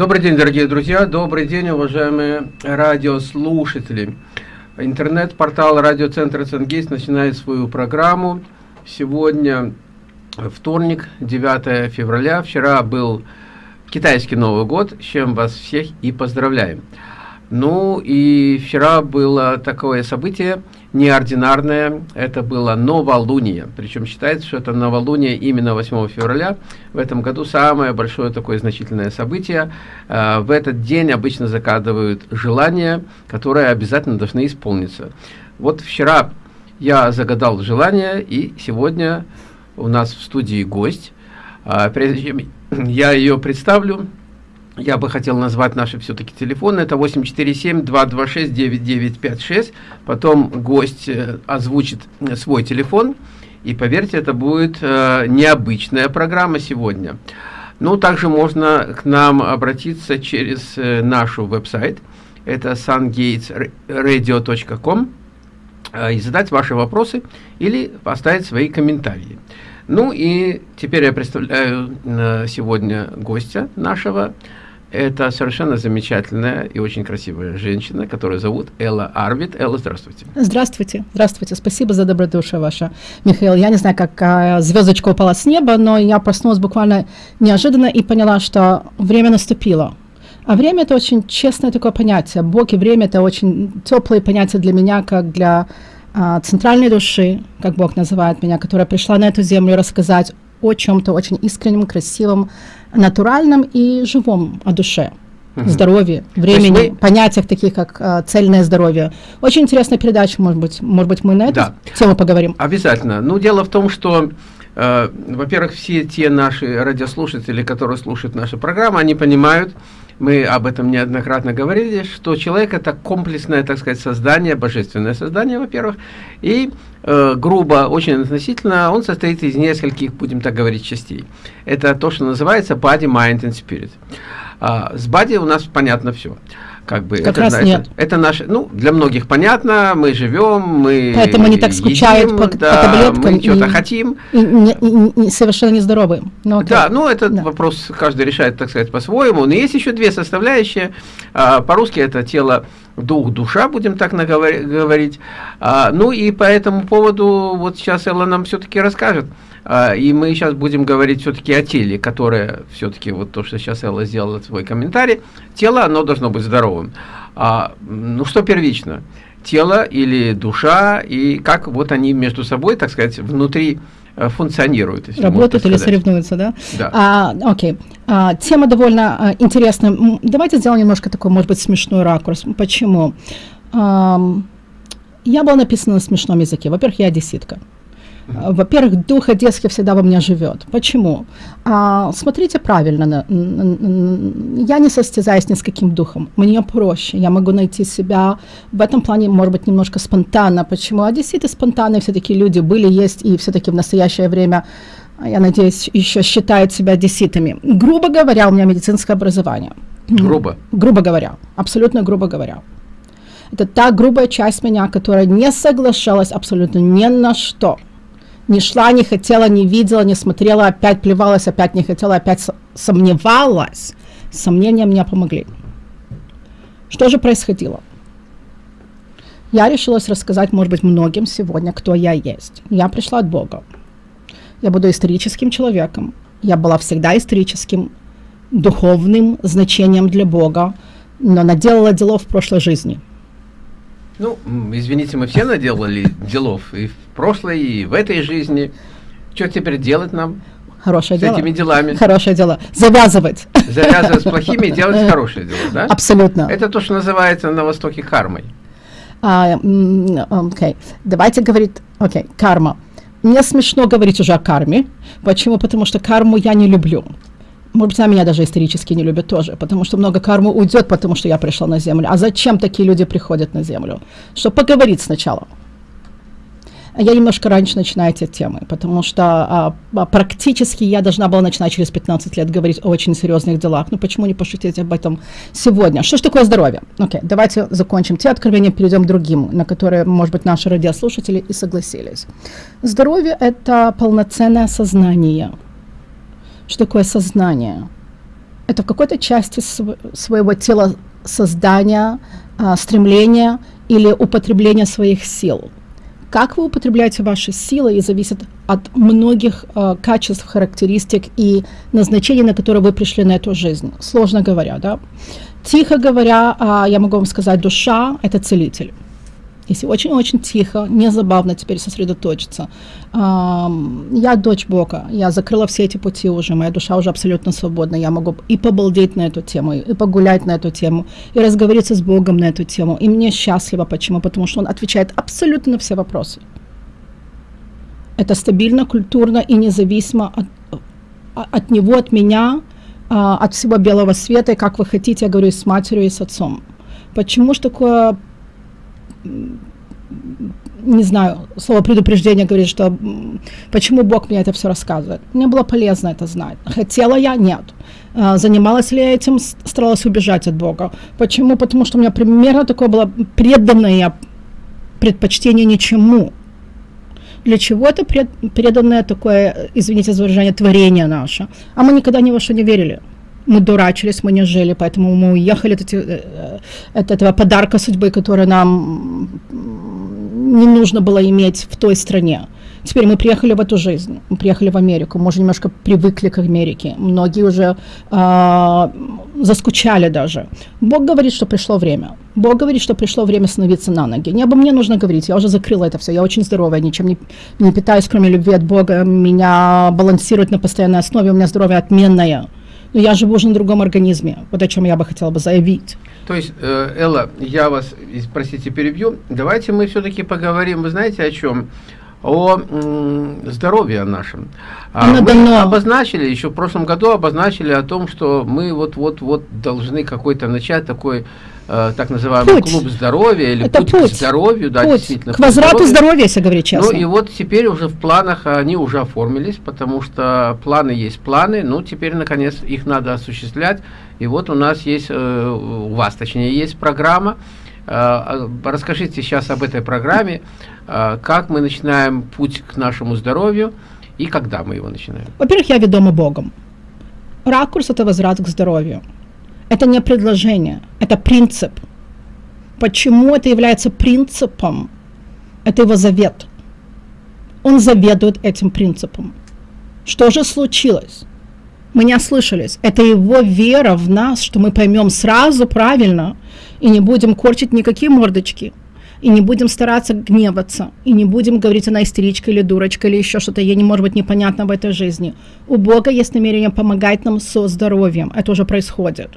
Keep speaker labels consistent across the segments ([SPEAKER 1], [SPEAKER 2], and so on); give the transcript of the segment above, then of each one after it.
[SPEAKER 1] Добрый день, дорогие друзья, добрый день, уважаемые радиослушатели. Интернет-портал радиоцентра Ценгейс начинает свою программу. Сегодня вторник, 9 февраля. Вчера был китайский Новый год, с чем вас всех и поздравляем. Ну и вчера было такое событие неординарное, это было новолуние. Причем считается, что это новолуние именно 8 февраля. В этом году самое большое такое значительное событие. Э, в этот день обычно закадывают желания, которые обязательно должны исполниться. Вот вчера я загадал желание, и сегодня у нас в студии гость. А, прежде чем я ее представлю, я бы хотел назвать наши все-таки телефоны. Это 847-226-9956. Потом гость э, озвучит свой телефон. И поверьте, это будет э, необычная программа сегодня. Ну, также можно к нам обратиться через э, нашу веб-сайт. Это sungatesradio.com э, и задать ваши вопросы или поставить свои комментарии. Ну и теперь я представляю э, сегодня гостя нашего. Это совершенно замечательная и очень красивая женщина, которую зовут Элла Арвид. Элла, здравствуйте.
[SPEAKER 2] Здравствуйте, здравствуйте. Спасибо за добродушие ваше, Михаил. Я не знаю, как звездочка упала с неба, но я проснулась буквально неожиданно и поняла, что время наступило. А время – это очень честное такое понятие. Бог и время – это очень теплые понятия для меня, как для а, центральной души, как Бог называет меня, которая пришла на эту землю рассказать о чем-то очень искреннем, красивом, натуральном и живом о душе здоровье, времени, вы... понятиях таких как э, цельное здоровье. Очень интересная передача, может быть, может быть, мы на эту да. тему поговорим.
[SPEAKER 1] Обязательно. Ну, дело в том, что, во-первых, все те наши радиослушатели, которые слушают наши программы, они понимают, мы об этом неоднократно говорили, что человек это комплексное, так сказать, создание, божественное создание, во-первых, и э, грубо, очень относительно, он состоит из нескольких, будем так говорить, частей. Это то, что называется body, mind and spirit. А, с body у нас понятно все как бы
[SPEAKER 2] как это, раз
[SPEAKER 1] это,
[SPEAKER 2] нет.
[SPEAKER 1] это наше, ну, для многих понятно, мы живем, мы
[SPEAKER 2] Поэтому они так скучают едим, по, да, по таблеткам.
[SPEAKER 1] Мы что-то хотим.
[SPEAKER 2] И, и, и, и совершенно нездоровые.
[SPEAKER 1] Ну, да, ну, этот да. вопрос каждый решает, так сказать, по-своему. Но есть еще две составляющие. А, По-русски это тело, дух, душа, будем так говорить. А, ну, и по этому поводу вот сейчас Элла нам все-таки расскажет. А, и мы сейчас будем говорить все-таки о теле, которое все-таки, вот то, что сейчас Элла сделала свой комментарий, тело, оно должно быть здоровым. А, ну, что первично? Тело или душа, и как вот они между собой, так сказать, внутри э, функционируют.
[SPEAKER 2] Работают или соревнуются, да?
[SPEAKER 1] Да.
[SPEAKER 2] А, окей. А, тема довольно а, интересная. Давайте сделаем немножко такой, может быть, смешной ракурс. Почему? А, я была написана на смешном языке. Во-первых, я одесситка. Во-первых, дух одесский всегда во мне живет. Почему? А, смотрите правильно. Я не состязаюсь ни с каким духом. Мне проще. Я могу найти себя в этом плане, может быть, немножко спонтанно. Почему? Одесситы спонтанные все-таки люди были, есть и все-таки в настоящее время я надеюсь, еще считают себя одесситами. Грубо говоря, у меня медицинское образование.
[SPEAKER 1] Грубо?
[SPEAKER 2] Грубо говоря, абсолютно грубо говоря. Это та грубая часть меня, которая не соглашалась абсолютно ни на что – не шла, не хотела, не видела, не смотрела, опять плевалась, опять не хотела, опять сомневалась. Сомнения мне помогли. Что же происходило? Я решилась рассказать, может быть, многим сегодня, кто я есть. Я пришла от Бога. Я буду историческим человеком. Я была всегда историческим, духовным значением для Бога, но наделала делов в прошлой жизни –
[SPEAKER 1] ну, извините, мы все наделали делов и в прошлой, и в этой жизни. Что теперь делать нам?
[SPEAKER 2] Хорошее
[SPEAKER 1] с
[SPEAKER 2] дело.
[SPEAKER 1] этими делами.
[SPEAKER 2] Хорошее дело. Завязывать.
[SPEAKER 1] Завязывать с плохими и делать хорошее дело, да?
[SPEAKER 2] Абсолютно.
[SPEAKER 1] Это то, что называется на Востоке кармой.
[SPEAKER 2] А, окей. Давайте говорить, окей, карма. Мне смешно говорить уже о карме. Почему? Потому что карму я не люблю может быть, меня даже исторически не любят тоже, потому что много кармы уйдет, потому что я пришла на Землю. А зачем такие люди приходят на Землю? Чтобы поговорить сначала. Я немножко раньше начинаю эти темы, потому что а, а, практически я должна была начинать через 15 лет говорить о очень серьезных делах. Ну почему не пошутить об этом сегодня? Что же такое здоровье? Окей, okay, давайте закончим те откровения, перейдем к другим, на которые, может быть, наши радиослушатели и согласились. Здоровье – это полноценное сознание – что такое сознание? это в какой-то части св своего тела создания, а, стремления или употребления своих сил. Как вы употребляете ваши силы, и зависит от многих э, качеств, характеристик и назначений, на которые вы пришли на эту жизнь. Сложно говоря, да. Тихо говоря, э, я могу вам сказать, душа – это целитель если очень-очень тихо, не забавно теперь сосредоточиться. Я дочь Бога, я закрыла все эти пути уже, моя душа уже абсолютно свободна, я могу и побалдеть на эту тему, и погулять на эту тему, и разговориться с Богом на эту тему. И мне счастливо. Почему? Потому что Он отвечает абсолютно на все вопросы. Это стабильно, культурно и независимо от, от Него, от меня, а, от всего белого света, и как вы хотите, я говорю, с матерью, и с отцом. Почему же такое не знаю, слово предупреждение говорит, что почему Бог мне это все рассказывает. Мне было полезно это знать. Хотела я? Нет. А, занималась ли я этим? Старалась убежать от Бога. Почему? Потому что у меня примерно такое было преданное предпочтение ничему. Для чего это пред, преданное такое, извините за выражение, творение наше? А мы никогда ни во что не верили мы дурачились, мы не жили, поэтому мы уехали от, э, от этого подарка судьбы, который нам не нужно было иметь в той стране. Теперь мы приехали в эту жизнь, мы приехали в Америку, мы уже немножко привыкли к Америке, многие уже э, заскучали даже. Бог говорит, что пришло время. Бог говорит, что пришло время становиться на ноги. Не обо мне нужно говорить, я уже закрыла это все, я очень здоровая, ничем не, не питаюсь, кроме любви от Бога, меня балансирует на постоянной основе, у меня здоровье отменное но я живу уже на другом организме, вот о чем я бы хотела бы заявить.
[SPEAKER 1] То есть, э, Элла, я вас, простите, перебью, давайте мы все-таки поговорим, вы знаете о чем? о здоровье нашем. А мы дано. обозначили, еще в прошлом году обозначили о том, что мы вот-вот-вот должны какой-то начать такой э, так называемый путь. клуб здоровья или
[SPEAKER 2] Это
[SPEAKER 1] путь,
[SPEAKER 2] путь
[SPEAKER 1] к здоровью, да,
[SPEAKER 2] путь.
[SPEAKER 1] действительно.
[SPEAKER 2] К возврату здоровья. здоровья, если говорить честно.
[SPEAKER 1] Ну и вот теперь уже в планах они уже оформились, потому что планы есть планы, ну теперь наконец их надо осуществлять. И вот у нас есть, э, у вас точнее есть программа, Э, расскажите сейчас об этой программе, э, как мы начинаем путь к нашему здоровью и когда мы его начинаем.
[SPEAKER 2] Во-первых, я ведома Богом. Ракурс – это возврат к здоровью. Это не предложение, это принцип. Почему это является принципом? Это его завет. Он заведует этим принципом. Что же случилось? Мы не ослышались. Это его вера в нас, что мы поймем сразу правильно – и не будем корчить никакие мордочки, и не будем стараться гневаться, и не будем говорить, она истеричка или дурочка, или еще что-то, ей не может быть непонятно в этой жизни. У Бога есть намерение помогать нам со здоровьем, это уже происходит.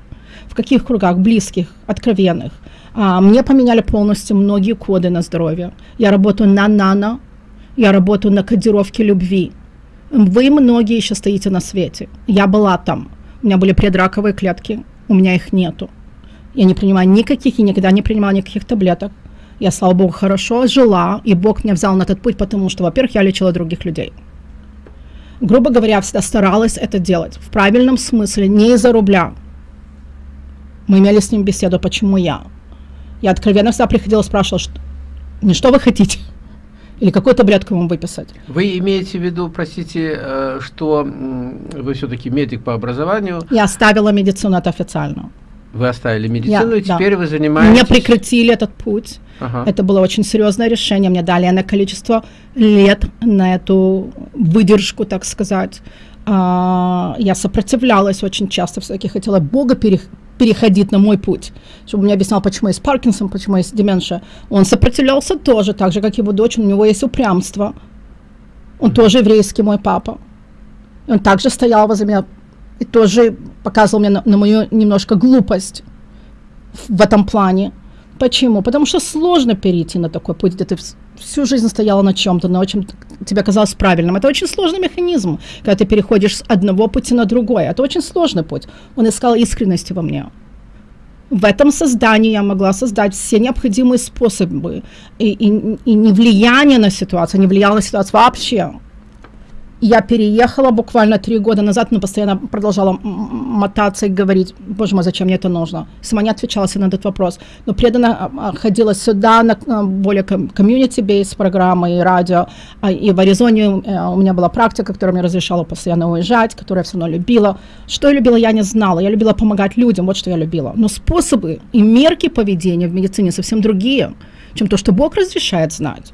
[SPEAKER 2] В каких кругах? Близких, откровенных. А, мне поменяли полностью многие коды на здоровье. Я работаю на нано, я работаю на кодировке любви. Вы многие еще стоите на свете. Я была там. У меня были предраковые клетки, у меня их нету. Я не принимаю никаких и никогда не принимала никаких таблеток. Я, слава Богу, хорошо жила, и Бог меня взял на этот путь, потому что, во-первых, я лечила других людей. Грубо говоря, всегда старалась это делать в правильном смысле, не из-за рубля. Мы имели с ним беседу, почему я. Я откровенно всегда приходила, спрашивала, что, не что вы хотите, или какую таблетку вам выписать.
[SPEAKER 1] Вы имеете в виду, простите, э, что вы все-таки медик по образованию?
[SPEAKER 2] Я оставила медицину, это официально.
[SPEAKER 1] Вы оставили медицину, я, и теперь да. вы занимаетесь...
[SPEAKER 2] Мне прекратили этот путь. Ага. Это было очень серьезное решение. Мне дали на количество лет на эту выдержку, так сказать. А, я сопротивлялась очень часто, все-таки хотела Бога перех переходить на мой путь, чтобы мне объяснял, почему есть Паркинсон, почему есть деменция. Он сопротивлялся тоже, так же, как его дочь, у него есть упрямство. Он mm тоже еврейский мой папа. И он также стоял возле меня и тоже показывал мне на, на мою немножко глупость в, в этом плане. Почему? Потому что сложно перейти на такой путь, где ты всю жизнь стояла на чем-то, на чем тебе казалось правильным. Это очень сложный механизм, когда ты переходишь с одного пути на другой. Это очень сложный путь. Он искал искренности во мне. В этом создании я могла создать все необходимые способы и, и, и не влияние на ситуацию, не влияло на ситуацию вообще. Я переехала буквально три года назад, но постоянно продолжала мотаться и говорить, боже мой, зачем мне это нужно? Сама не отвечала себе на этот вопрос. Но преданно а, а, ходила сюда на а, более community-based программы и радио. И в Аризоне э, у меня была практика, которая мне разрешала постоянно уезжать, которую я все равно любила. Что я любила, я не знала. Я любила помогать людям, вот что я любила. Но способы и мерки поведения в медицине совсем другие, чем то, что Бог разрешает знать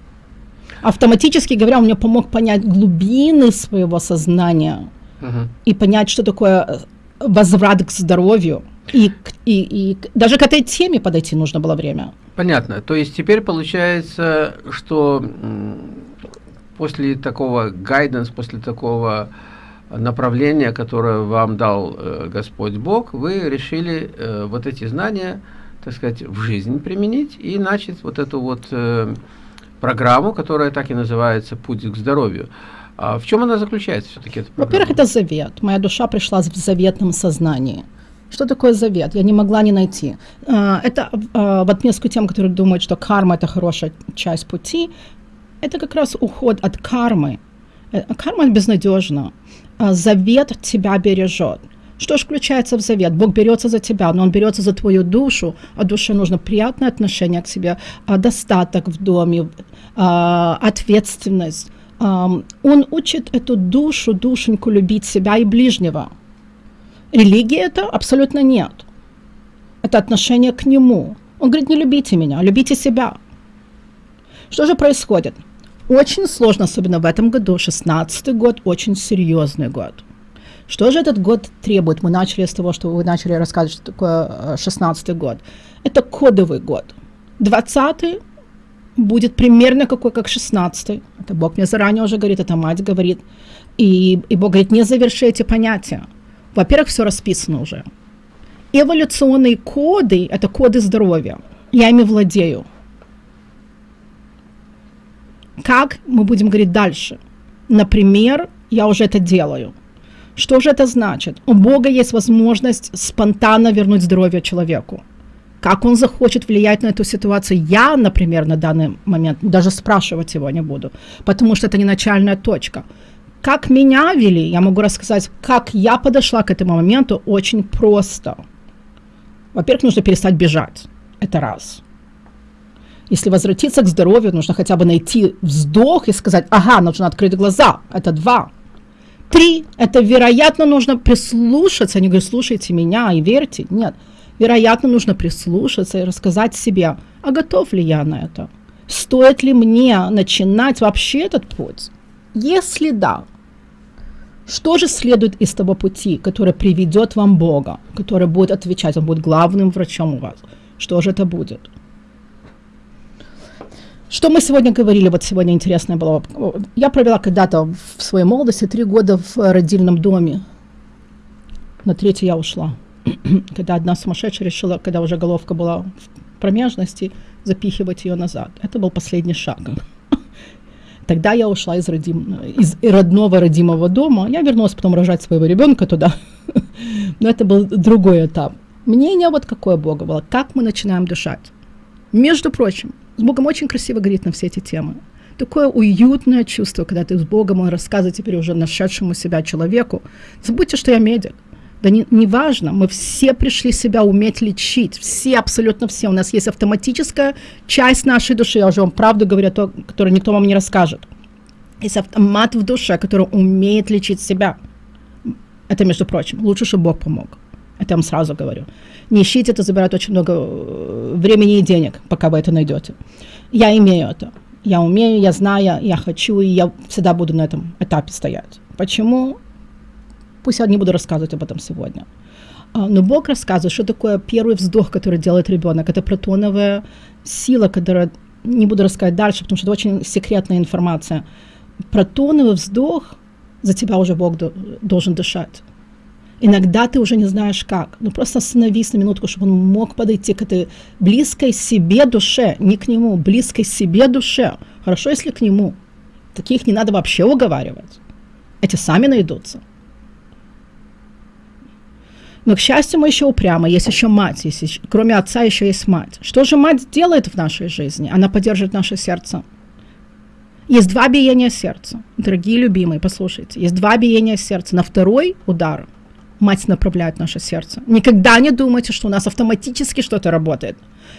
[SPEAKER 2] автоматически говоря, он мне помог понять глубины своего сознания uh-huh. и понять, что такое э, возврат к здоровью. И, и, и даже к этой теме подойти нужно было время.
[SPEAKER 1] Понятно. То есть теперь получается, что после такого гайденс, после такого направления, которое вам дал э, Господь Бог, вы решили э, вот эти знания, так сказать, в жизнь применить и начать вот эту вот э, программу, которая так и называется «Путь к здоровью». А в чем она заключается все-таки?
[SPEAKER 2] Во-первых, это завет. Моя душа пришла в заветном сознании. Что такое завет? Я не могла не найти. А, это а, в отместку тем, которые думают, что карма – это хорошая часть пути. Это как раз уход от кармы. Э, карма безнадежна. А, завет тебя бережет. Что же включается в завет? Бог берется за тебя, но Он берется за твою душу, а душе нужно приятное отношение к себе, а достаток в доме, а, ответственность. Он учит эту душу, душеньку любить себя и ближнего. Религия это абсолютно нет. Это отношение к Нему. Он говорит, не любите меня, любите себя. Что же происходит? Очень сложно, особенно в этом году, 16 год, очень серьезный год – что же этот год требует? Мы начали с того, что вы начали рассказывать, что такое 16 год. Это кодовый год. 20 будет примерно какой, как 16 Это Бог мне заранее уже говорит, это мать говорит. И, и Бог говорит, не заверши эти понятия. Во-первых, все расписано уже. Эволюционные коды – это коды здоровья. Я ими владею. Как мы будем говорить дальше? Например, я уже это делаю. Что же это значит? У Бога есть возможность спонтанно вернуть здоровье человеку. Как он захочет влиять на эту ситуацию, я, например, на данный момент даже спрашивать его не буду, потому что это не начальная точка. Как меня вели, я могу рассказать, как я подошла к этому моменту очень просто. Во-первых, нужно перестать бежать. Это раз. Если возвратиться к здоровью, нужно хотя бы найти вздох и сказать, ага, нужно открыть глаза. Это два. Три – это, вероятно, нужно прислушаться. Они говорят, слушайте меня и верьте. Нет. Вероятно, нужно прислушаться и рассказать себе, а готов ли я на это? Стоит ли мне начинать вообще этот путь? Если да, что же следует из того пути, который приведет вам Бога, который будет отвечать, он будет главным врачом у вас? Что же это будет? Что мы сегодня говорили, вот сегодня интересное было. Я провела когда-то в своей молодости три года в родильном доме. На третий я ушла. когда одна сумасшедшая решила, когда уже головка была в промежности, запихивать ее назад. Это был последний шаг. Тогда я ушла из, родим, из родного родимого дома. Я вернулась потом рожать своего ребенка туда. Но это был другой этап. Мнение вот какое Бога было. Как мы начинаем дышать. Между прочим, с Богом очень красиво говорит на все эти темы. Такое уютное чувство, когда ты с Богом, он рассказывает теперь уже нашедшему себя человеку. Забудьте, что я медик. Да не, не важно, мы все пришли себя уметь лечить, все, абсолютно все. У нас есть автоматическая часть нашей души, я уже вам правду говорю, то, которую никто вам не расскажет. Есть автомат в душе, который умеет лечить себя. Это, между прочим, лучше, чтобы Бог помог. Это я вам сразу говорю. Не ищите, это забирает очень много э, времени и денег, пока вы это найдете. Я имею это. Я умею, я знаю, я хочу, и я всегда буду на этом этапе стоять. Почему? Пусть я не буду рассказывать об этом сегодня. А, но Бог рассказывает, что такое первый вздох, который делает ребенок. Это протоновая сила, которая не буду рассказывать дальше, потому что это очень секретная информация. Протоновый вздох за тебя уже Бог должен дышать. Иногда ты уже не знаешь как. Ну просто остановись на минутку, чтобы он мог подойти к этой близкой себе душе, не к нему, близкой себе душе. Хорошо, если к нему. Таких не надо вообще уговаривать. Эти сами найдутся. Но, к счастью, мы еще упрямы. Есть еще мать. Есть еще, кроме отца еще есть мать. Что же мать делает в нашей жизни? Она поддерживает наше сердце. Есть два биения сердца. Дорогие любимые, послушайте. Есть два биения сердца. На второй удар мать направляет наше сердце. Никогда не думайте, что у нас автоматически что-то работает.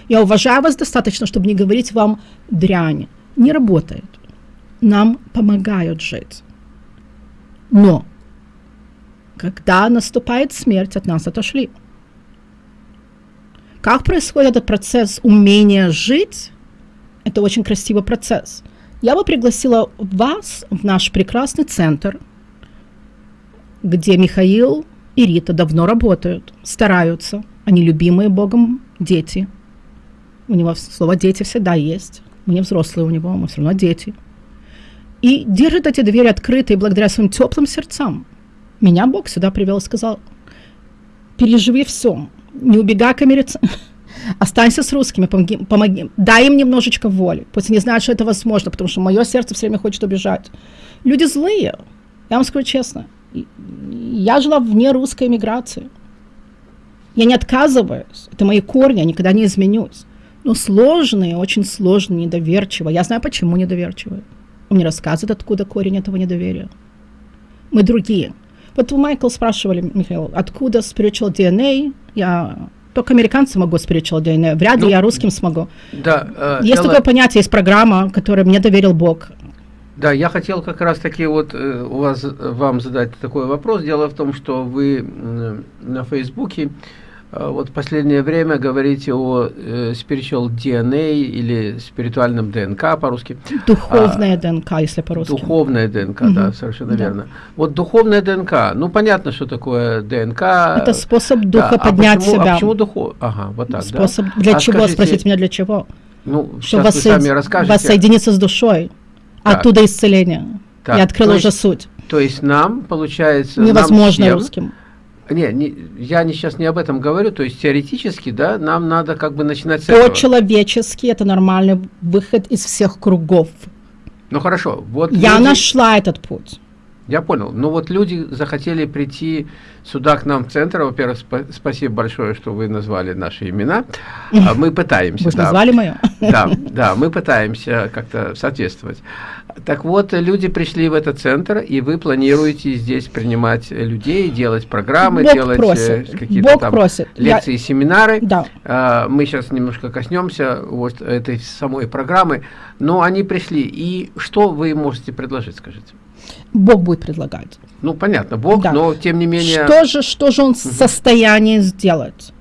[SPEAKER 2] Я уважаю вас достаточно, чтобы не говорить вам дрянь. Не работает. Нам помогают жить. Но когда наступает смерть, от нас отошли. Как происходит этот процесс умения жить? Это очень красивый процесс. Я бы пригласила вас в наш прекрасный центр, где Михаил и Рита давно работают, стараются. Они любимые Богом дети. У него слово «дети» всегда есть. Мы не взрослые у него, мы все равно дети. И держат эти двери открытые благодаря своим теплым сердцам. Меня Бог сюда привел и сказал, переживи все, не убегай к америце... Останься с русскими, помоги, помоги, дай им немножечко воли. Пусть они знают, что это возможно, потому что мое сердце все время хочет убежать. Люди злые, я вам скажу честно. Я жила вне русской эмиграции. Я не отказываюсь, это мои корни, я никогда не изменюсь. Но сложные, очень сложные, недоверчивые. Я знаю, почему недоверчивые. Он мне рассказывает, откуда корень этого недоверия. Мы другие. Вот Майкл, спрашивали, Михаил, откуда spiritual DNA? Я только американцы могу spiritual DNA. Вряд ли ну, я русским смогу.
[SPEAKER 1] Да,
[SPEAKER 2] э, есть Элла... такое понятие, есть программа, которую мне доверил Бог.
[SPEAKER 1] Да, я хотел как раз таки вот э, у вас, вам задать такой вопрос. Дело в том, что вы э, на Фейсбуке а вот в последнее время говорите о э, spiritual DNA или спиритуальном ДНК по-русски.
[SPEAKER 2] Духовная а, ДНК, если по-русски.
[SPEAKER 1] Духовная ДНК, угу. да, совершенно да. верно. Вот духовная ДНК, ну понятно, что такое ДНК.
[SPEAKER 2] Это способ духа да, поднять
[SPEAKER 1] а почему,
[SPEAKER 2] себя.
[SPEAKER 1] А почему духов? Ага, вот так,
[SPEAKER 2] Способ да? для а чего, скажите, спросите меня, для чего?
[SPEAKER 1] Ну, Чтобы вас, вы сами расскажете.
[SPEAKER 2] воссоединиться с душой, так. оттуда исцеление. Так, Я открыла уже есть, суть.
[SPEAKER 1] То есть нам, получается,
[SPEAKER 2] Невозможно нам всем, русским
[SPEAKER 1] не, не, я не, сейчас не об этом говорю, то есть теоретически, да, нам надо как бы начинать с этого.
[SPEAKER 2] По-человечески это нормальный выход из всех кругов.
[SPEAKER 1] Ну хорошо, вот
[SPEAKER 2] Я люди... нашла этот путь.
[SPEAKER 1] Я понял. Ну вот люди захотели прийти сюда к нам в центр. Во-первых, спа спасибо большое, что вы назвали наши имена. А мы пытаемся.
[SPEAKER 2] Вы да. назвали мое?
[SPEAKER 1] Да, да, мы пытаемся как-то соответствовать. Так вот, люди пришли в этот центр, и вы планируете здесь принимать людей, делать программы,
[SPEAKER 2] Бог
[SPEAKER 1] делать
[SPEAKER 2] э,
[SPEAKER 1] какие-то там просит. лекции,
[SPEAKER 2] Я...
[SPEAKER 1] семинары.
[SPEAKER 2] Да.
[SPEAKER 1] А, мы сейчас немножко коснемся вот этой самой программы. Но они пришли, и что вы можете предложить, скажите?
[SPEAKER 2] Бог будет предлагать.
[SPEAKER 1] Ну, понятно, Бог, да. но тем не менее...
[SPEAKER 2] Что же, что же он в состоянии сделать?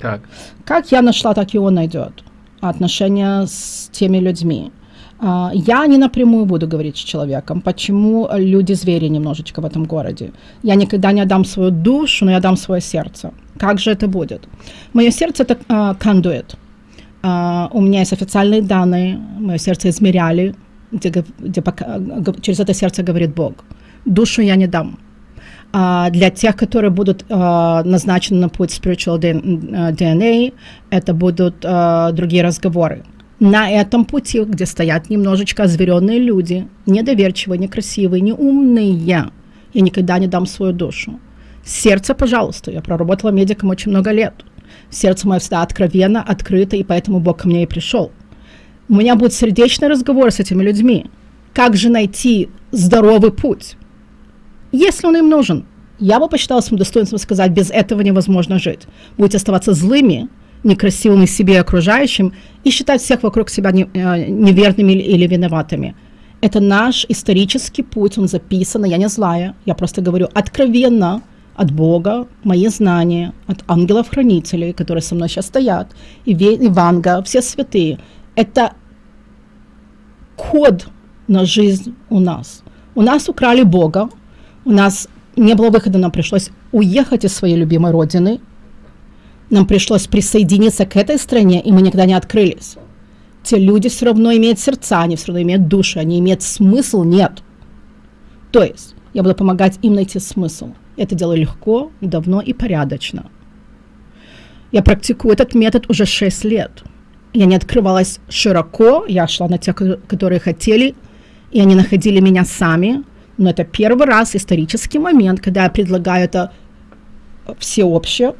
[SPEAKER 1] Так.
[SPEAKER 2] Как я нашла, так и он найдет. Отношения с теми людьми. А, я не напрямую буду говорить с человеком, почему люди-звери немножечко в этом городе. Я никогда не отдам свою душу, но я дам свое сердце. Как же это будет? Мое сердце это uh, кондуит. Uh, у меня есть официальные данные, мое сердце измеряли, где, где пока, через это сердце говорит Бог. Душу я не дам. А для тех, которые будут а, назначены на путь spiritual DNA, это будут а, другие разговоры. На этом пути, где стоят немножечко озверенные люди, недоверчивые, некрасивые, неумные, я никогда не дам свою душу. Сердце, пожалуйста, я проработала медиком очень много лет. Сердце мое всегда откровенно, открыто, и поэтому Бог ко мне и пришел. У меня будет сердечный разговор с этими людьми. Как же найти здоровый путь? Если он им нужен, я бы посчитала своим достоинством сказать, без этого невозможно жить. Будете оставаться злыми, некрасивыми себе и окружающим и считать всех вокруг себя э, неверными или, виноватыми. Это наш исторический путь, он записан, я не злая, я просто говорю откровенно от Бога, мои знания, от ангелов-хранителей, которые со мной сейчас стоят, и Иванга, все святые – это код на жизнь у нас. У нас украли Бога, у нас не было выхода, нам пришлось уехать из своей любимой родины, нам пришлось присоединиться к этой стране, и мы никогда не открылись. Те люди все равно имеют сердца, они все равно имеют души, они имеют смысл, нет. То есть я буду помогать им найти смысл. Это делаю легко, давно и порядочно. Я практикую этот метод уже 6 лет – я не открывалась широко, я шла на тех, которые хотели, и они находили меня сами. Но это первый раз, исторический момент, когда я предлагаю это всеобще,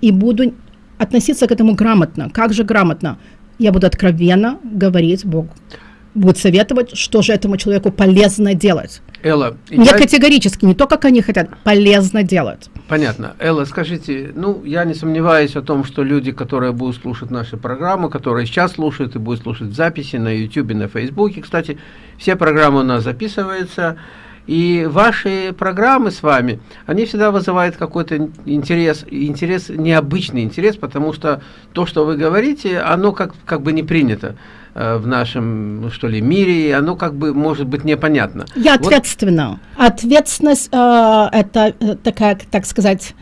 [SPEAKER 2] и буду относиться к этому грамотно. Как же грамотно? Я буду откровенно говорить Богу. Будет советовать, что же этому человеку полезно делать.
[SPEAKER 1] Элла,
[SPEAKER 2] Не
[SPEAKER 1] я-
[SPEAKER 2] категорически, не то, как они хотят, полезно делать.
[SPEAKER 1] Понятно. Элла, скажите, ну, я не сомневаюсь о том, что люди, которые будут слушать наши программы, которые сейчас слушают и будут слушать в записи на YouTube, на Фейсбуке, кстати, все программы у нас записываются, и ваши программы с вами, они всегда вызывают какой-то интерес, интерес, необычный интерес, потому что то, что вы говорите, оно как, как бы не принято э, в нашем, ну, что ли, мире, и оно как бы может быть непонятно.
[SPEAKER 2] Я
[SPEAKER 1] Вот-
[SPEAKER 2] ответственна. Ответственность э, это э, такая, так сказать,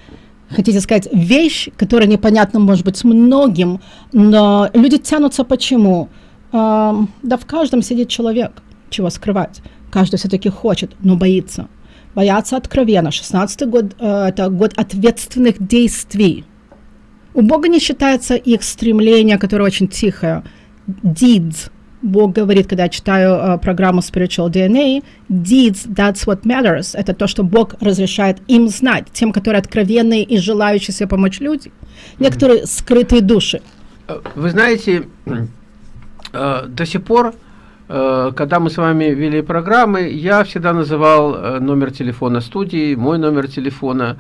[SPEAKER 2] хотите сказать, вещь, которая непонятна, может быть, многим, но люди тянутся почему? Эм, да в каждом сидит человек, чего скрывать. Каждый все-таки хочет, но боится. Боятся откровенно. 16 год э, это год ответственных действий. У Бога не считается их стремление, которое очень тихое. Deeds. Бог говорит, когда я читаю э, программу Spiritual DNA, deeds, that's what matters. Это то, что Бог разрешает им знать, тем, которые откровенные и желающие себе помочь люди. Некоторые скрытые души.
[SPEAKER 1] Э, Вы знаете, э, до сих пор, когда мы с вами вели программы, я всегда называл номер телефона студии, мой номер телефона.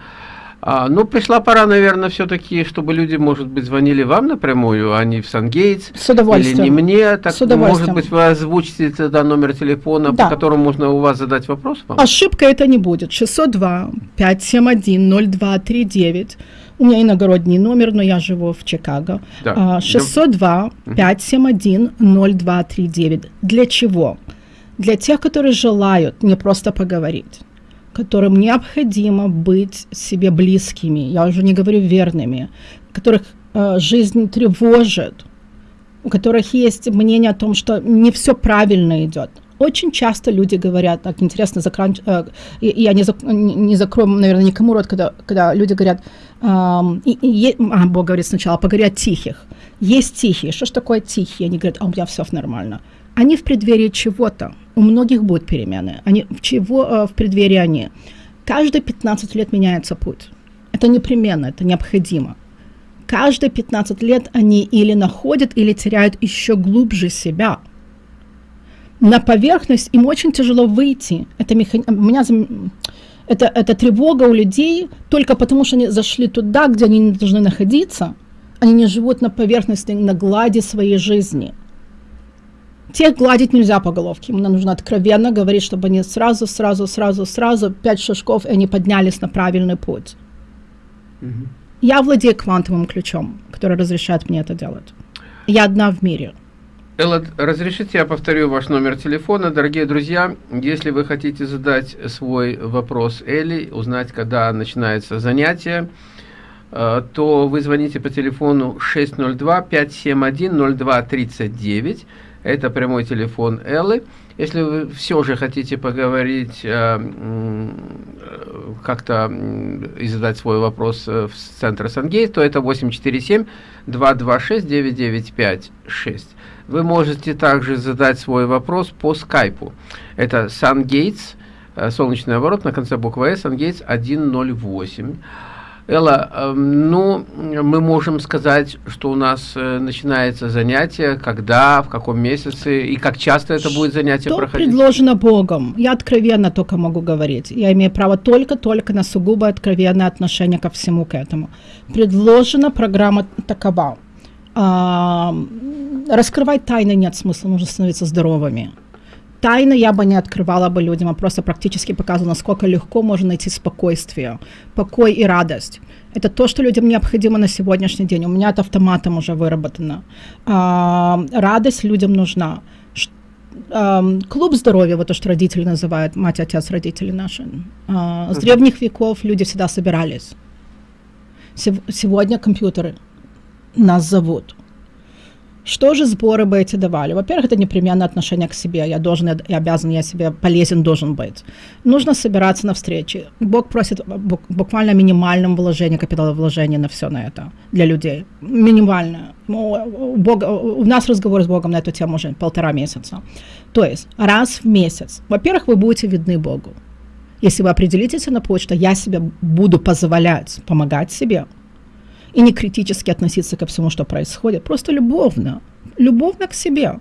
[SPEAKER 1] А, ну, пришла пора, наверное, все-таки, чтобы люди, может быть, звонили вам напрямую, а не в Сангейтс.
[SPEAKER 2] С удовольствием.
[SPEAKER 1] Или не мне. Так,
[SPEAKER 2] С удовольствием.
[SPEAKER 1] может быть, вы озвучите тогда номер телефона,
[SPEAKER 2] Да.
[SPEAKER 1] по которому можно у вас задать вопрос вам?
[SPEAKER 2] Ошибка это не будет. 602 571 0239. У меня иногородний номер, но я живу в Чикаго.
[SPEAKER 1] Да.
[SPEAKER 2] А, 602 571 0239. Для чего? Для тех, которые желают не просто поговорить, которым необходимо быть себе близкими, я уже не говорю верными, которых э, жизнь тревожит, у которых есть мнение о том, что не все правильно идет. Очень часто люди говорят, так интересно, закран... э, я не, зак- не закрою, наверное, никому рот, когда, когда люди говорят, ам, и, и а, Бог говорит сначала, поговори о тихих. Есть тихие. Что ж такое тихие? Они говорят, а у меня все нормально. Они в преддверии чего-то. У многих будут перемены. Они в чего э, в преддверии они? Каждые 15 лет меняется путь. Это непременно, это необходимо. Каждые 15 лет они или находят, или теряют еще глубже себя. На поверхность им очень тяжело выйти. Это, меха- у меня это, это тревога у людей только потому, что они зашли туда, где они не должны находиться. Они не живут на поверхности, на глади своей жизни. Тех гладить нельзя по головке. Им нужно откровенно говорить, чтобы они сразу, сразу, сразу, сразу, пять шажков, и они поднялись на правильный путь.
[SPEAKER 1] Мгм.
[SPEAKER 2] Я владею квантовым ключом, который разрешает мне это делать. Я одна в мире.
[SPEAKER 1] Элла, разрешите я повторю ваш номер телефона. Дорогие друзья, если вы хотите задать свой вопрос Элли, узнать, когда начинается занятие, э, то вы звоните по телефону 602-571-0239. Это прямой телефон Эллы. Если вы все же хотите поговорить, э, как-то и задать свой вопрос э, в центр Сангейт, то это 847-226-9956. Вы можете также задать свой вопрос по скайпу. Это SunGates, э, солнечный оборот на конце буквы S, SunGates 108. Элла, эм, ну, мы можем сказать, что у нас э, начинается занятие, когда, в каком месяце и как часто это будет занятие
[SPEAKER 2] Что
[SPEAKER 1] проходить?
[SPEAKER 2] предложено Богом? Я откровенно только могу говорить. Я имею право только-только на сугубо откровенное отношение ко всему к этому. Предложена программа такова. А, раскрывать тайны нет смысла, нужно становиться здоровыми. Тайны я бы не открывала бы людям, а просто практически показывала, насколько легко можно найти спокойствие, покой и радость. Это то, что людям необходимо на сегодняшний день. У меня это автоматом уже выработано. А, радость людям нужна. Ш- ам, клуб здоровья, вот то, что родители называют, мать, отец, родители наши. А, с древних веков люди всегда собирались. Сев- сегодня компьютеры нас зовут. Что же сборы бы эти давали? Во-первых, это непременное отношение к себе. Я должен, я, обязан, я себе полезен должен быть. Нужно собираться на встречи. Бог просит бу- буквально минимальном вложении, капиталовложения на все на это для людей. Минимальное. Ну, У, Бога, у нас разговор с Богом на эту тему уже полтора месяца. То есть раз в месяц. Во-первых, вы будете видны Богу. Если вы определитесь на что я себе буду позволять помогать себе, и не критически относиться ко всему, что происходит, просто любовно, любовно к себе.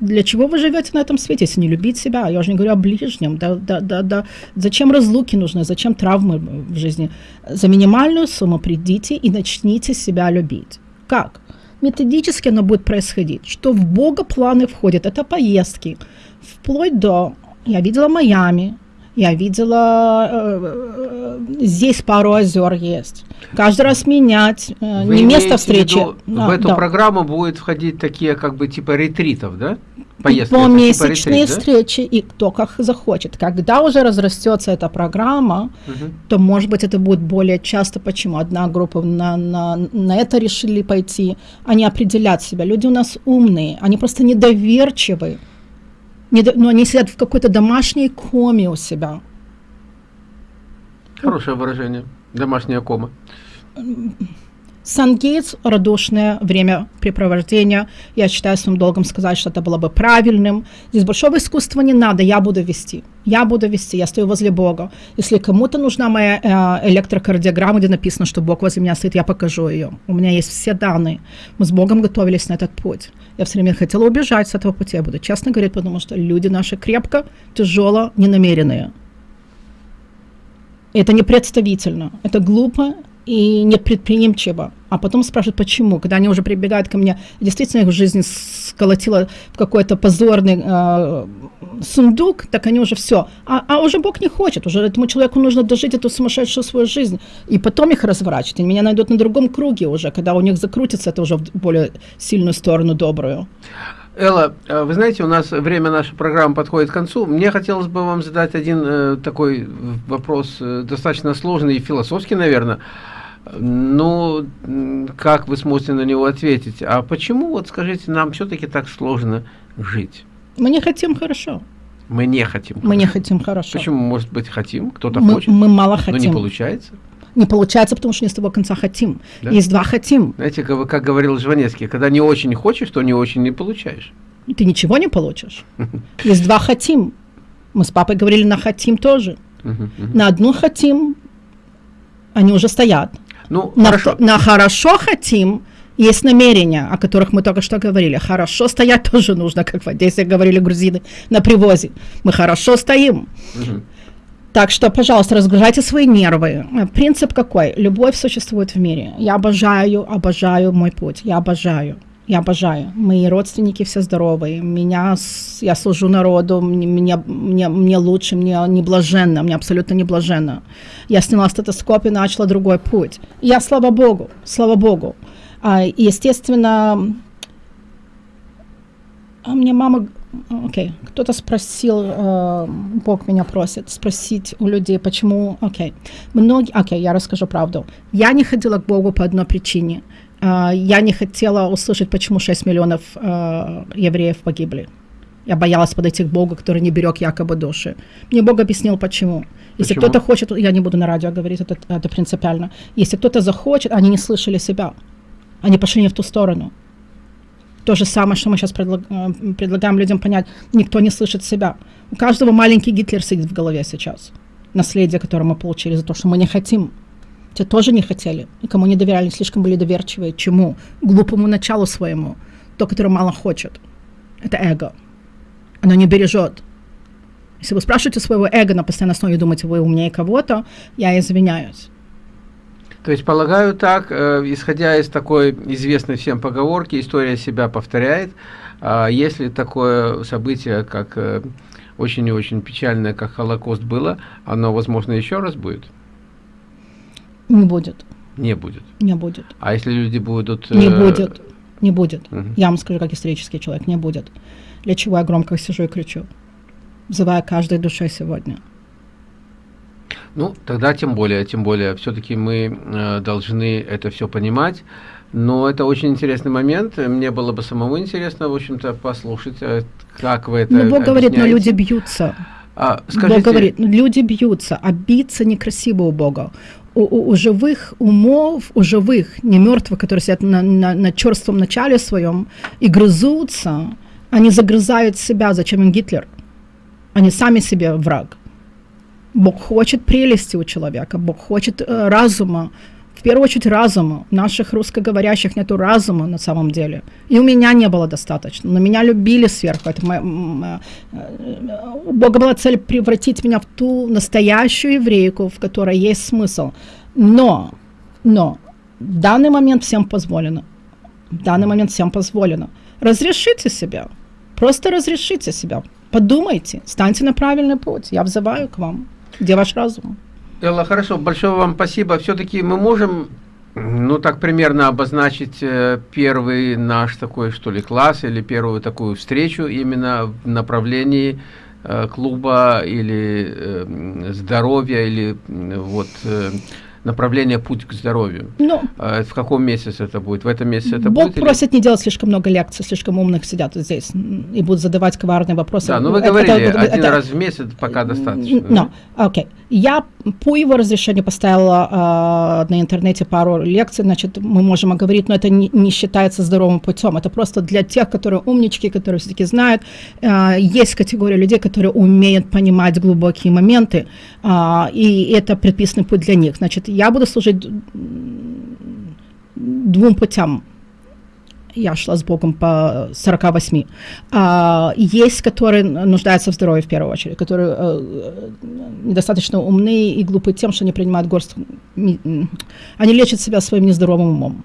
[SPEAKER 2] для чего вы живете на этом свете, если не любить себя? Я уже не говорю о ближнем. Да, да, да, да. Зачем разлуки нужны, зачем травмы в жизни? За минимальную сумму придите и начните себя любить. Как? Методически оно будет происходить. Что в Бога планы входят? Это поездки. Вплоть до... Я видела Майами, я видела, э, э, здесь пару озер есть. Каждый раз менять, э,
[SPEAKER 1] Вы
[SPEAKER 2] не место встречи.
[SPEAKER 1] виду,
[SPEAKER 2] А,
[SPEAKER 1] в эту
[SPEAKER 2] да.
[SPEAKER 1] программу будут входить такие как бы типа ретритов, да? Поездки. это типа
[SPEAKER 2] Помесячные
[SPEAKER 1] ретрит, да?
[SPEAKER 2] встречи, и кто как захочет. Когда уже разрастется эта программа,
[SPEAKER 1] Мгм.
[SPEAKER 2] то, может быть, это будет более часто. Почему? Одна группа на, на, на это решили пойти. Они определят себя. Люди у нас умные, они просто недоверчивы. Но они сидят в какой-то домашней коме у себя.
[SPEAKER 1] Хорошее выражение. Домашняя кома.
[SPEAKER 2] Сан-Гейтс – радушное времяпрепровождение. Я считаю своим долгом сказать, что это было бы правильным. Здесь большого искусства не надо, я буду вести. Я буду вести, я стою возле Бога. Если кому-то нужна моя э, электрокардиограмма, где написано, что Бог возле меня стоит, я покажу ее. У меня есть все данные. Мы с Богом готовились на этот путь. Я все время хотела убежать с этого пути, я буду честно говорить, потому что люди наши крепко, тяжело, ненамеренные. Это не представительно, это глупо и непредприимчиво. А потом спрашивают, почему. Когда они уже прибегают ко мне, действительно их жизнь сколотила в какой-то позорный э, сундук, так они уже все. А, а уже Бог не хочет, уже этому человеку нужно дожить эту сумасшедшую свою жизнь. И потом их разворачивать. Они меня найдут на другом круге уже, когда у них закрутится это уже в более сильную сторону, добрую.
[SPEAKER 1] Элла, э, вы знаете, у нас время нашей программы подходит к концу. Мне хотелось бы вам задать один э, такой вопрос, э, достаточно сложный и философский, наверное. Ну, как вы сможете на него ответить? А почему, вот скажите, нам все-таки так сложно жить?
[SPEAKER 2] Мы не хотим хорошо.
[SPEAKER 1] Мы не хотим.
[SPEAKER 2] Мы не
[SPEAKER 1] хорошо.
[SPEAKER 2] хотим хорошо.
[SPEAKER 1] Почему, может быть, хотим? Кто-то хочет,
[SPEAKER 2] мы мало
[SPEAKER 1] но
[SPEAKER 2] хотим.
[SPEAKER 1] не получается.
[SPEAKER 2] Не получается, потому что не с того конца хотим.
[SPEAKER 1] Да?
[SPEAKER 2] Есть два хотим.
[SPEAKER 1] Знаете, как, как говорил Жванецкий, когда не очень хочешь, то не очень не получаешь.
[SPEAKER 2] Ты ничего не получишь. Есть два хотим. Мы с папой говорили на хотим тоже. На одну хотим, они уже стоят.
[SPEAKER 1] Ну,
[SPEAKER 2] На,
[SPEAKER 1] хорошо.
[SPEAKER 2] на хорошо хотим, есть намерения, о которых мы только что говорили. Хорошо стоять тоже нужно, как в Одессе говорили грузины на привозе. Мы хорошо стоим.
[SPEAKER 1] Мгм.
[SPEAKER 2] Так что, пожалуйста, разгружайте свои нервы. Принцип какой? Любовь существует в мире. Я обожаю, обожаю мой путь. Я обожаю. Я обожаю. Мои родственники все здоровые. Меня, я служу народу, мне, мне, мне, лучше, мне не блаженно, мне абсолютно не блаженно. Я сняла стетоскоп и начала другой путь. Я, слава Богу, слава Богу. А, естественно, а мне мама, окей, кто-то спросил, э, Бог меня просит спросить у людей, почему, окей, многие, окей, я расскажу правду. Я не ходила к Богу по одной причине. Э, я не хотела услышать, почему 6 миллионов э, евреев погибли. Я боялась подойти к Богу, который не берег якобы души. Мне Бог объяснил, почему. Если кто-то хочет, я не буду на радио говорить, это, это принципиально. Если кто-то захочет, они не слышали себя. Они пошли не в ту сторону. То же самое, что мы сейчас предлагаем людям понять. Никто не слышит себя. У каждого маленький Гитлер сидит в голове сейчас. Наследие, которое мы получили за то, что мы не хотим. Те тоже не хотели. Никому не доверяли, слишком были доверчивые. Чему? Глупому началу своему. То, которое мало хочет. Это эго. Оно не бережет. Если вы спрашиваете своего эго на постоянной основе и думаете, вы умнее кого-то, я извиняюсь.
[SPEAKER 1] То есть, полагаю так, э, исходя из такой известной всем поговорки, история себя повторяет. А если такое событие, как э, очень и очень печальное, как Холокост было, оно, возможно, еще раз будет?
[SPEAKER 2] Не будет.
[SPEAKER 1] Не будет.
[SPEAKER 2] Не будет.
[SPEAKER 1] А если люди будут...
[SPEAKER 2] Не
[SPEAKER 1] э,
[SPEAKER 2] будет. Не будет.
[SPEAKER 1] Мгм.
[SPEAKER 2] Я вам скажу, как исторический человек, не будет. Для чего я громко сижу и кричу? Взывая каждой душе сегодня.
[SPEAKER 1] Ну, тогда тем более, тем более, все-таки мы э, должны это все понимать. Но это очень интересный момент. Мне было бы самому интересно, в общем-то, послушать, э, как вы это
[SPEAKER 2] Но Бог говорит, но люди бьются.
[SPEAKER 1] А, скажите,
[SPEAKER 2] Бог говорит, ну, люди бьются, а биться некрасиво у Бога. У, у- у живых умов, у живых, не мертвых, которые сидят на, на, на черством начале своем и грызутся, они загрызают себя. Зачем им Гитлер? Они сами себе враг. Бог хочет прелести у человека, Бог хочет э, разума в первую очередь разума. Наших русскоговорящих нету разума на самом деле. И у меня не было достаточно. Но меня любили сверху. Это моя, э, у Бога была цель превратить меня в ту настоящую еврейку, в которой есть смысл. Но, но в данный момент всем позволено. В данный момент всем позволено. Разрешите себя. Просто разрешите себя. Подумайте, станьте на правильный путь. Я взываю к вам. Где ваш разум?
[SPEAKER 1] Элла, хорошо, большое вам спасибо. Все-таки мы можем, ну, так примерно обозначить э, первый наш такой, что ли, класс или первую такую встречу именно в направлении э, клуба или э, здоровья или вот направление «Путь к здоровью». Ну, а в каком месяце это будет? В этом месяце это
[SPEAKER 2] Бог
[SPEAKER 1] будет?
[SPEAKER 2] Бог просит или... не делать слишком много лекций, слишком умных сидят здесь и будут задавать коварные вопросы.
[SPEAKER 1] Да, ну вы это, говорили, это, один это, раз в месяц пока достаточно.
[SPEAKER 2] Ну, окей. Okay. Я по его разрешению поставила э, на интернете пару лекций, значит, мы можем говорить, но это не, не считается здоровым путем. Это просто для тех, которые умнички, которые все-таки знают. Э, есть категория людей, которые умеют понимать глубокие моменты, э, и это предписанный путь для них. Значит, я буду служить двум путям я шла с Богом по 48. А, есть, которые нуждаются в здоровье в первую очередь, которые э, недостаточно умные и глупые тем, что они принимают горсть... Они лечат себя своим нездоровым умом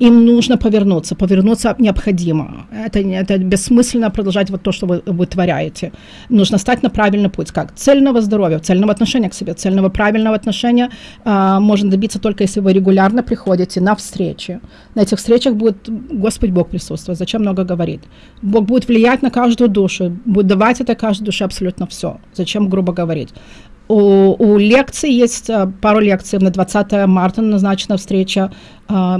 [SPEAKER 2] им нужно повернуться, повернуться необходимо. Это, это бессмысленно продолжать вот то, что вы вытворяете. Нужно стать на правильный путь. Как? Цельного здоровья, цельного отношения к себе, цельного правильного отношения э, можно добиться только если вы регулярно приходите на встречи. На этих встречах будет Господь Бог присутствовать. Зачем много говорит? Бог будет влиять на каждую душу, будет давать это каждой душе абсолютно все. Зачем грубо говорить? У, у лекций есть э, пару лекций. На 20 марта назначена встреча. На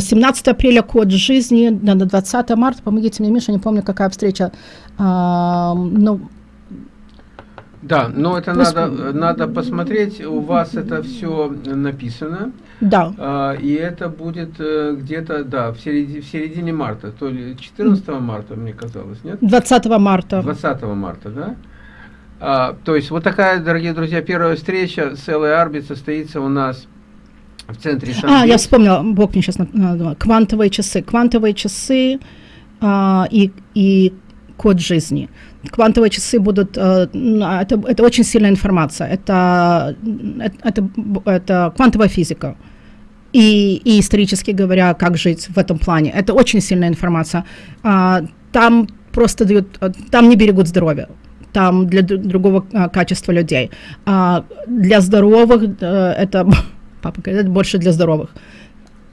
[SPEAKER 2] 17 апреля код жизни. На 20 марта, помогите мне, Миша, не помню, какая встреча. Ну,
[SPEAKER 1] да, но это Пусть... надо, надо посмотреть. У вас это все написано.
[SPEAKER 2] Да.
[SPEAKER 1] А, и это будет э, где-то, да, в середине, в середине марта. То ли 14 марта, мне казалось, нет?
[SPEAKER 2] 20 марта.
[SPEAKER 1] 20 марта, да? А, то есть вот такая, дорогие друзья, первая встреча с Эллой Арбит состоится у нас в центре
[SPEAKER 2] сан А, я вспомнила, Бог мне сейчас напомнил, квантовые часы. Квантовые часы а, и, и код жизни. Квантовые часы будут, а, это, это очень сильная информация, это, это, это квантовая физика. И, и исторически говоря, как жить в этом плане. Это очень сильная информация. А, там просто дают, там не берегут здоровье там для другого а, качества людей. А для здоровых а, это, папа говорит, это больше для здоровых.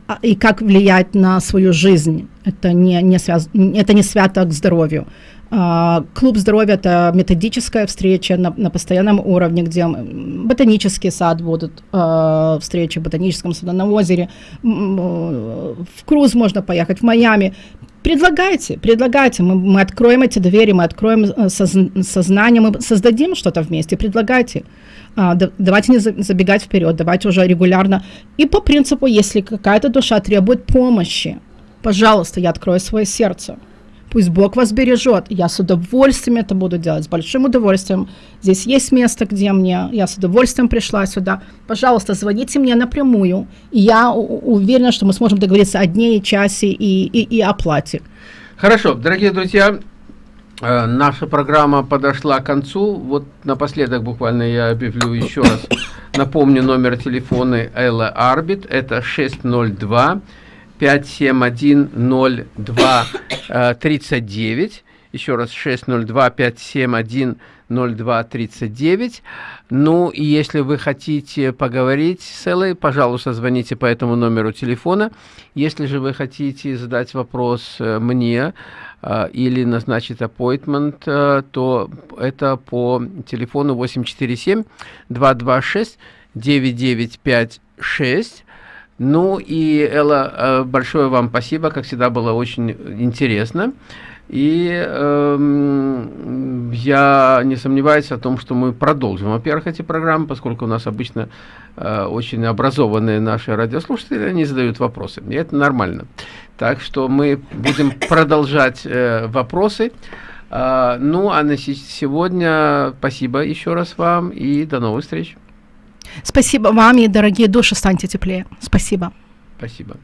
[SPEAKER 2] А, и как влиять на свою жизнь, это не, не, связ, это не свято к здоровью. А, клуб здоровья – это методическая встреча на, на постоянном уровне, где ботанический сад будут э, встречи в ботаническом саду на озере, в круз можно поехать, в Майами. Предлагайте, предлагайте, мы, мы откроем эти двери, мы откроем э, соз, сознание, мы создадим что-то вместе, предлагайте. А, да, давайте не забегать вперед, давайте уже регулярно. И по принципу, если какая-то душа требует помощи, пожалуйста, я открою свое сердце. Пусть Бог вас бережет. Я с удовольствием это буду делать, с большим удовольствием. Здесь есть место, где мне, я с удовольствием пришла сюда. Пожалуйста, звоните мне напрямую. И я уверена, что мы сможем договориться о дне и часе и, и, и оплате.
[SPEAKER 1] Хорошо, дорогие друзья, э, наша программа подошла к концу. Вот напоследок буквально я объявлю еще раз. Напомню номер телефона Элла Арбит. Это 602 571-02-39. Еще раз 602-571-02-39. Ну, и если вы хотите поговорить с Эллой, пожалуйста, звоните по этому номеру телефона. Если же вы хотите задать вопрос э, мне э, или назначить appointment, э, то это по телефону 847-226-9956. Ну и, Элла, э, большое вам спасибо, как всегда было очень интересно. И э, я не сомневаюсь о том, что мы продолжим, во-первых, эти программы, поскольку у нас обычно э, очень образованные наши радиослушатели, они задают вопросы, и это нормально. Так что мы будем продолжать э, вопросы. Э, ну, а на сегодня спасибо еще раз вам и до новых встреч.
[SPEAKER 2] Спасибо вам и, дорогие души, станьте теплее. Спасибо.
[SPEAKER 1] Спасибо.